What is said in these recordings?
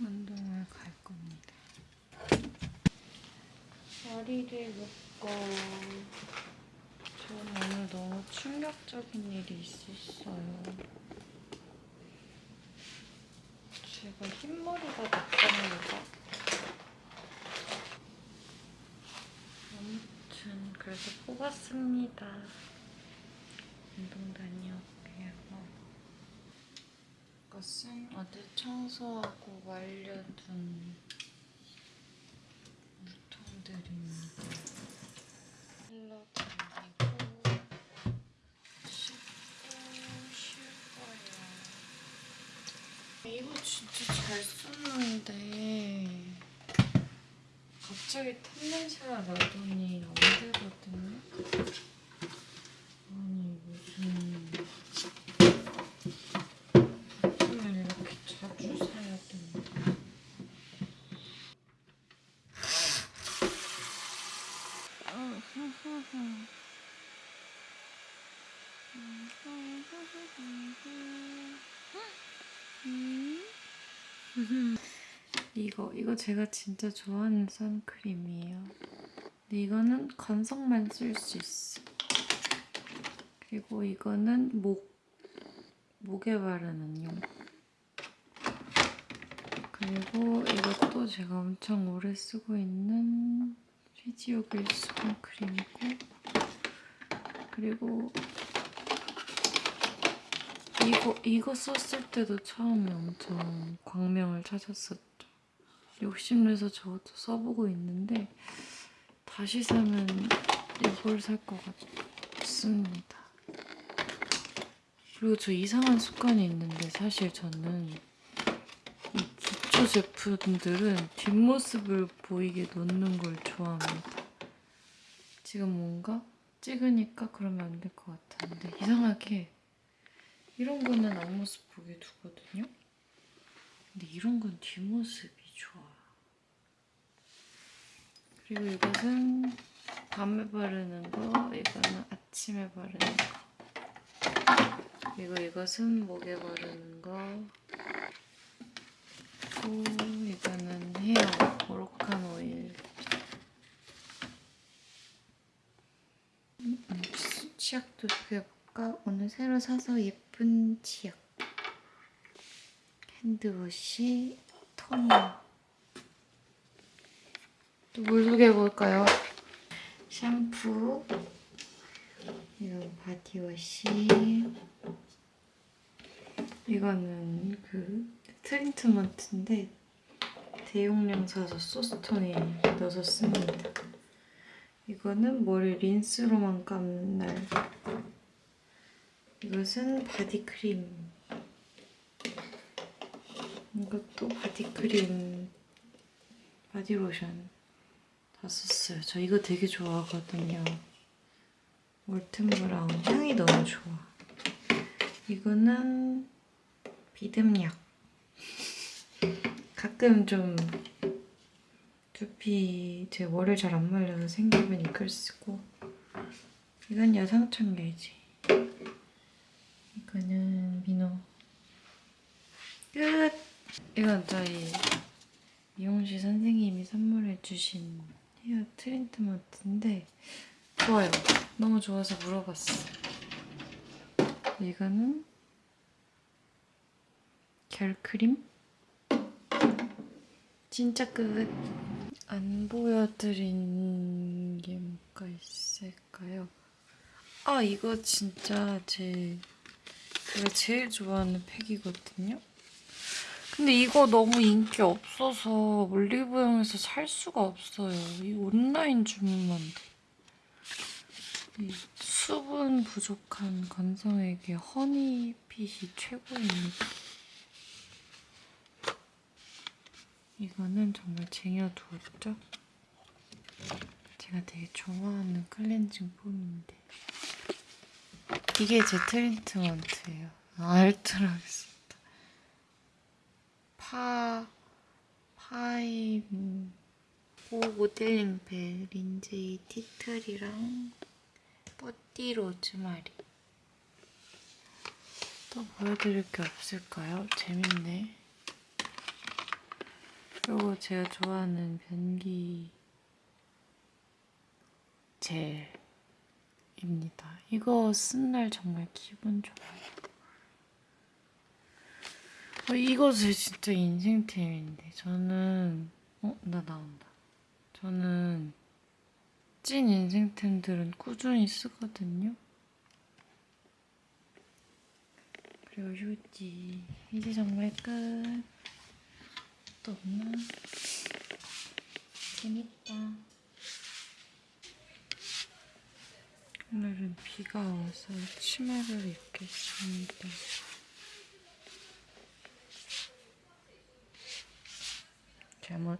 운동을 갈 겁니다. 머리를 묶고 전 오늘 너무 충격적인 일이 있었어요. 제가 흰머리가 됐답니다. 아무튼 그래서 뽑았습니다. 운동. 이 것은 어제 청소하고 말려둔 물통들입니다. 헬러 돌리고 씻고 쉴 거예요. 이거 진짜 잘 썼는데 갑자기 탑냄새가 나더니 안 되거든요. 아니 무슨 제품을 이렇게 자주 사야 되나? 이거 이거 제가 진짜 좋아하는 선크림이에요. 근데 이거는 건성만 쓸 수 있어. 그리고 이거는 목 목에 바르는 용. 그리고 이것도 제가 엄청 오래 쓰고 있는 피지오길 수분크림이고 그리고 이거 이거 썼을 때도 처음에 엄청 광명을 찾았었죠. 욕심내서 저것도 써보고 있는데 다시 사면 이걸 살 것 같습니다. 그리고 저 이상한 습관이 있는데 사실 저는 이 기초 제품들은 뒷모습을 보이게 놓는 걸 좋아합니다. 지금 뭔가 찍으니까 그러면 안 될 것 같았는데 이상하게 이런 거는 앞모습 보게 두거든요. 근데 이런 건 뒷모습이 좋아. 그리고 이것은 밤에 바르는 거, 이거는 아침에 바르는 거. 그리고 이것은 목에 바르는 거. 그리고 이거는 헤어 모로칸 오일. 음, 치약도 해 볼까? 오늘 새로 사서 예쁜 치약. hand wash, 토너. 또 뭘 소개해볼까요? 샴푸, 이거 body wash, 이거는 그 트리트먼트인데 대용량 사서 소스통에 넣어서 씁니다. 이거는 머리 린스로만 감는 날. 이것은 body cream. 이것도 body cream, body lotion 다 썼어요. 저 이거 되게 좋아하거든요. 몰튼 브라운 향이 너무 좋아. 이거는 비듬약. 가끔 좀 두피 제 머리 잘안 말려서 생기면 이걸 쓰고 이건 여성청결제 이거는 민호 끝! 이건 저희 미용실 선생님이 선물해주신 헤어 트리트먼트인데 좋아요. 너무 좋아서 물어봤어. 이거는 결크림? 진짜 끝. 안 보여드린 게 뭐가 있을까요? 아 이거 진짜 제 제가 제일 좋아하는 팩이거든요. 근데 이거 너무 인기 없어서 올리브영에서 살 수가 없어요. 이 온라인 주문만 돼. 이 수분 부족한 건성에게 허니핏이 최고입니다. 이거는 정말 쟁여두었죠? 제가 되게 좋아하는 클렌징 폼인데 이게 제 트리트먼트예요. 아, 알뜰하겠습니다. 파... 파임... 오 모델링 벨 린제이 티틀이랑 뽀띠 로즈마리 또 보여드릴 게 없을까요? 재밌네. 그리고 제가 좋아하는 변기 젤 입니다. 이거 쓴 날 정말 기분 좋아요. 어, 이것은 진짜 인생템인데 저는 어? 나 나온다. 저는 찐 인생템들은 꾸준히 쓰거든요. 그리고 휴지. 이제 정말 끝. 또 없나? 재밌다. 오늘은 비가 와서 치마를 입겠습니다. 잘못.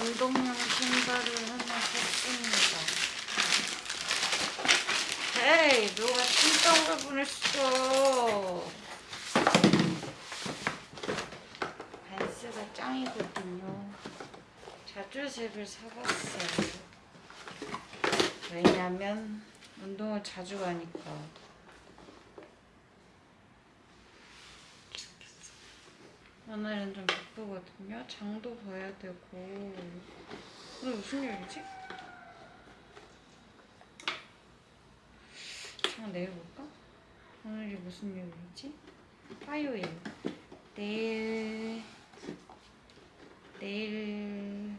운동용 신발을 하나 샀습니다. 헤이, 누가 신청을 보냈어? 반스가 짱이거든요. 자주색을 사봤어요. 왜냐면 운동을 자주 가니까. 오늘은 좀 바쁘거든요. 장도 봐야 되고. 오늘 무슨 요일이지? 장 내일 볼까? 오늘이 무슨 요일이지? 화요일. 내일 내일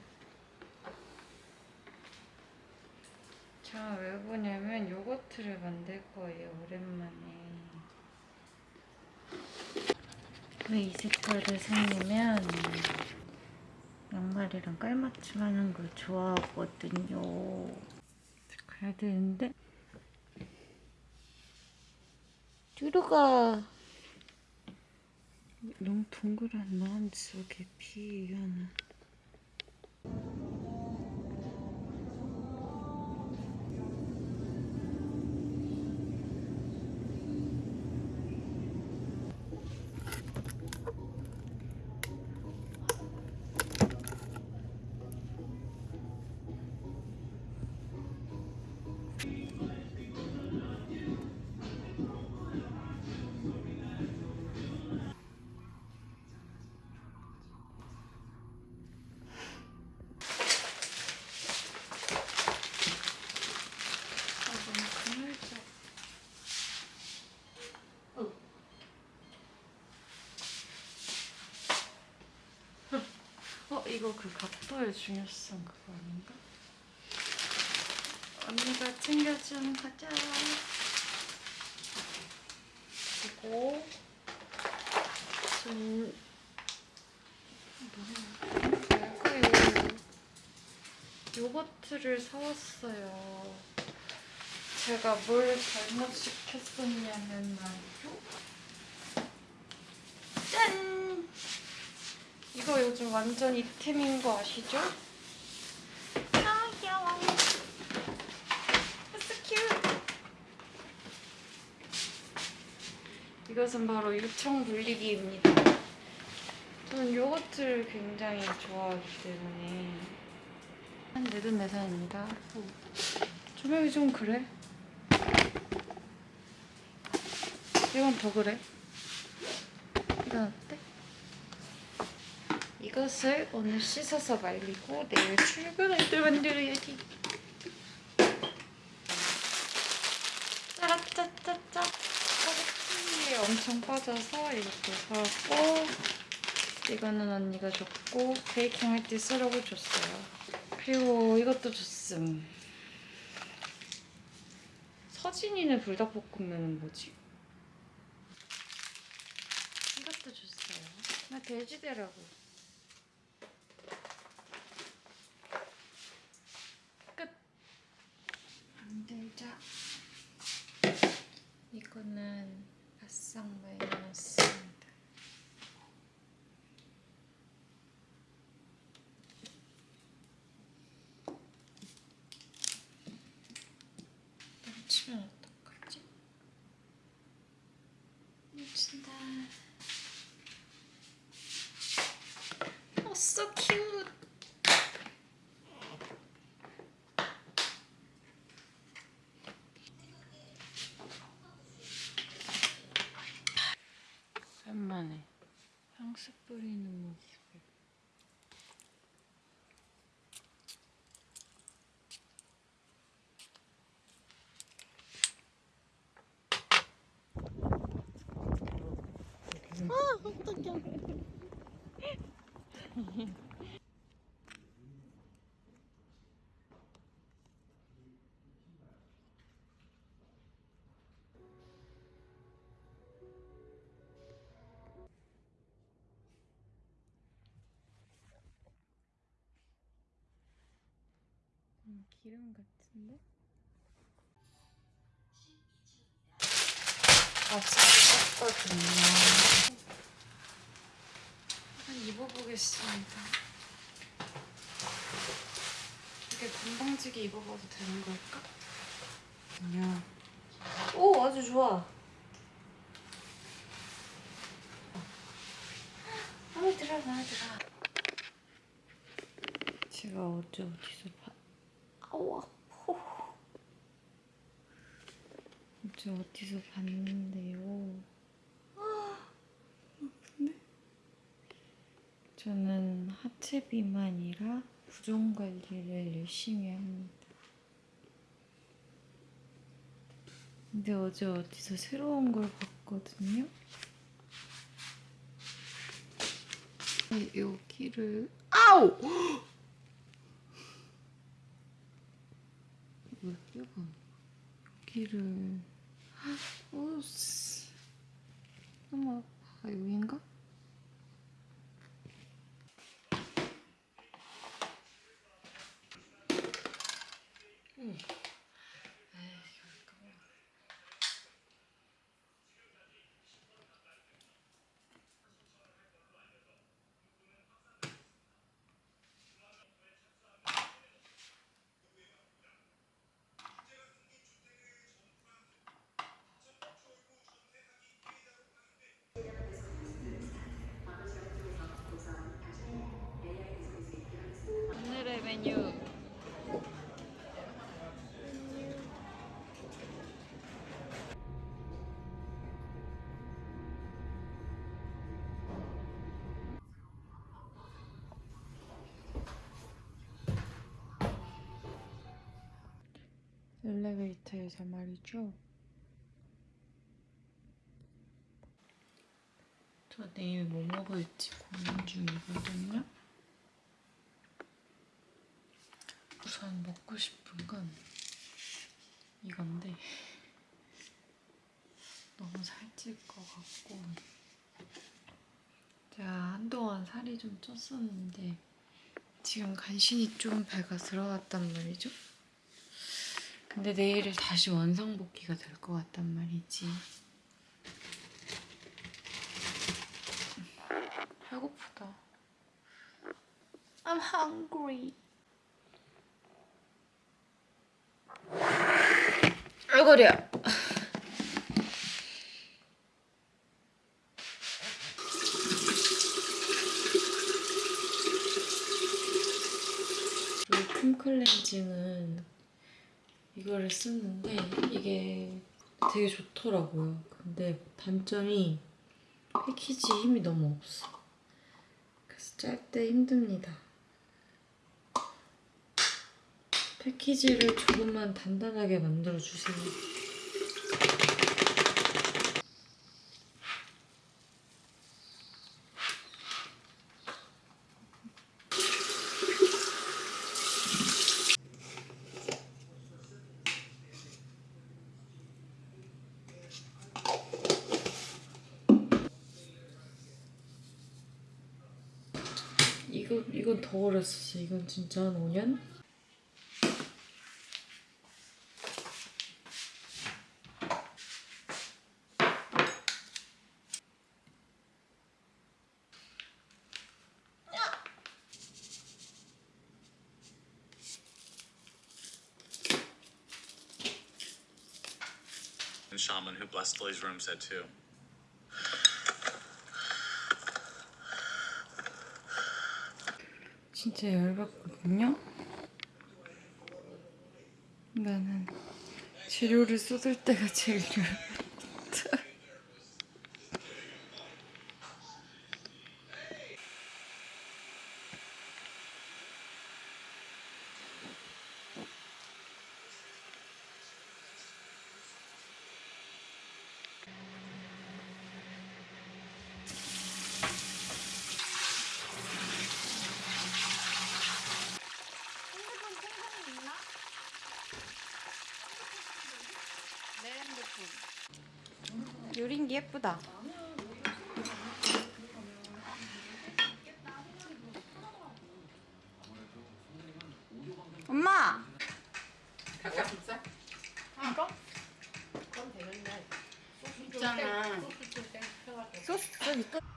제가 왜 보냐면 요거트를 만들 거예요. 오랜만에. 왜 이 색깔을 샀냐면 양말이랑 깔맞춤 하는 걸 좋아하거든요. 가야 되는데 뒤로 가. 너무 동그란 마음 속에. 아, 어, 이거 그 각도의 중요성 그거 아닌가? 언니가 챙겨준 과자. 그리고 전 뭐야? 요거트를 사왔어요. 제가 뭘 잘못 시켰었냐면 말이죠. 이거 요즘 완전 이템인 거 아시죠? 아 귀여워. So cute. 이것은 바로 유청 분리기입니다. 저는 요거트를 굉장히 좋아하기 때문에 내돈내산입니다. 조명이 좀 그래. 이건 더 그래. 어때? 이것을 오늘 씻어서 말리고 내일 출근할 때 만들어야지. 짜라짜짜짜. 파스티에 엄청 빠져서 이것도 사왔고 이거는 언니가 줬고 베이킹 할때 쓰라고 줬어요. 그리고 이것도 줬음. 서진이네 불닭볶음면은 뭐지? 이것도 줬어요. 나 돼지대라고. 끝. 만들 자. 이거는 바싹 말려놨습니다. 넘치면 어떡하지? Oh, so cute. 오랜만에 향수 뿌리는 모습. 음, 한번 입어보겠습니다. 이게 건방지게 입어봐도 되는 걸까? 아니야. 오, 아주 좋아. 마음에 들어, 마음에 들어. 제가 어제 어디서 봐. 아우. 어제 어디서 봤는데요. 아, 아픈데? 저는 하 체 비만이라 부종 관리를 열심히 합니다. 근데 어제 어디서 새로운 걸 봤거든요. 여기를 아우! 왜 끼가 여기를 오씨 너무 아파 여긴가? 메뉴 엘리베이터에서 말이죠. 저 내일 뭐 먹을지 고민 중이거든요. 우선 먹고 싶은 건 이건데 너무 살찔 것 같고 제가 한동안 살이 좀 쪘었는데 지금 간신히 좀 배가 들어갔단 말이죠. 근데 내일을 다시 원상복귀가 될 것 같단 말이지. 배고프다. I'm hungry. 아이고야. 큰 클렌징은 이거를 쓰는데 이게 되게 좋더라고요. 근데 단점이 패키지 힘이 너무 없어. 그래서 짤 때 힘듭니다. 패키지를 조금만 단단하게 만들어 주세요. 이거 이건 더 오랬었어. 이건 진짜 한 5년? Shaman who blessed Lily's room said too. 진짜 열받거든요. 나는 재료를 쏟을 때가 제일 열받 게 예쁘다. 엄마! 있잖아. 소스 좀 있다. 좀한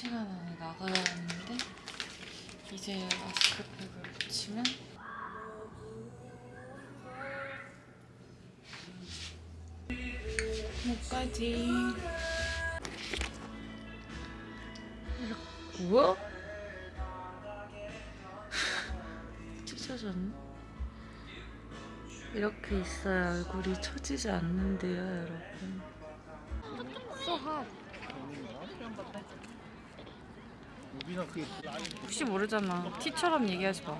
시간 안에 나가야 하는데? 이제 마스크팩을 붙이면? 목까지. 이렇게 뭐야? 찢어졌네. 이렇게 있어야 얼굴이 처지지 않는데요 여러분 혹시 모르잖아. 티처럼 얘기하지 마.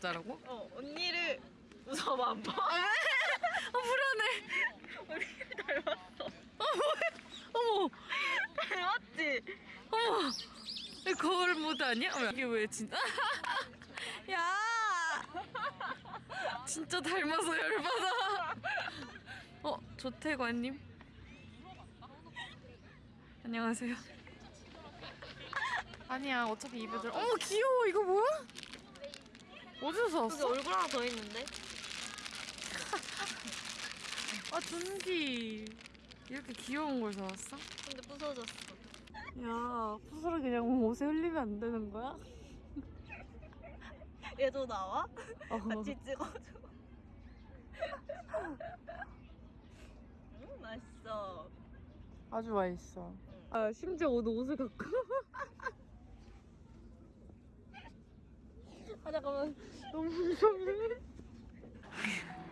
짜라고? 어, 언니를 웃어봐 안 봐. 어 불안해. 언니를 닮았어. 어머, 닮았지? 어머. 거울 모드 아니야? 어머, 이게 왜 진짜? 야, 진짜 닮아서 열받아. 어, 조태관님. 안녕하세요. 아니야, 어차피 입에 들. 어머 귀여워. 이거 뭐야? 어디서 샀어? 얼굴 하나 더 있는데? 아 준기 이렇게 귀여운 걸 사왔어? 근데 부서졌어. 야 푸스를 그냥 옷에 흘리면 안 되는 거야? 얘도 나와? 어. 같이 찍어줘. 음, 맛있어. 아주 맛있어 아 심지어 오늘 옷을 갖고 아 잠깐만. 너무 무섭네